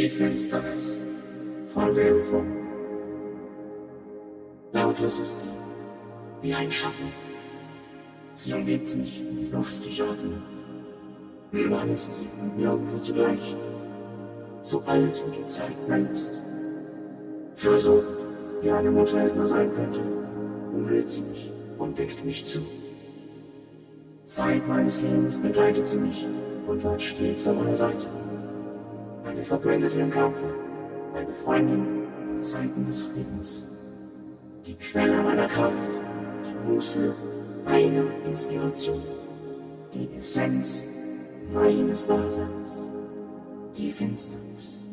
Die Finsternis von Silberform. Lautlos ist sie, wie ein Schatten. Sie umgibt mich, Luft ich atme. Überall ist sie, nirgendwo zugleich. So alt wie die Zeit selbst. Versucht, wie eine Mutter es nur sein könnte, umhüllt sie mich und deckt mich zu. Zeit meines Lebens begleitet sie mich und war stets an meiner Seite. Eine Verbündete im Kampfe, eine Freundin in Zeiten des Friedens. Die Quelle meiner Kraft, die Muße, eine Inspiration, die Essenz meines Daseins, die Finsternis.